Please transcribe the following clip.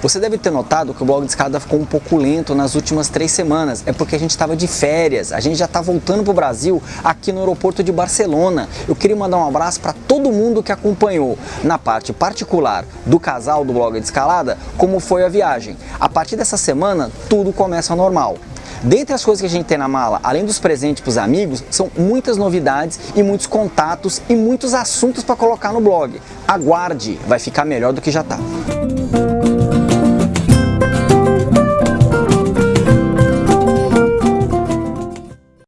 Você deve ter notado que o blog de escada ficou um pouco lento nas últimas três semanas. É porque a gente estava de férias, a gente já está voltando para o Brasil aqui no aeroporto de Barcelona. Eu queria mandar um abraço para todo mundo que acompanhou na parte particular do casal do blog de escalada, como foi a viagem. A partir dessa semana, tudo começa normal. Dentre as coisas que a gente tem na mala, além dos presentes para os amigos, são muitas novidades e muitos contatos e muitos assuntos para colocar no blog. Aguarde, vai ficar melhor do que já está.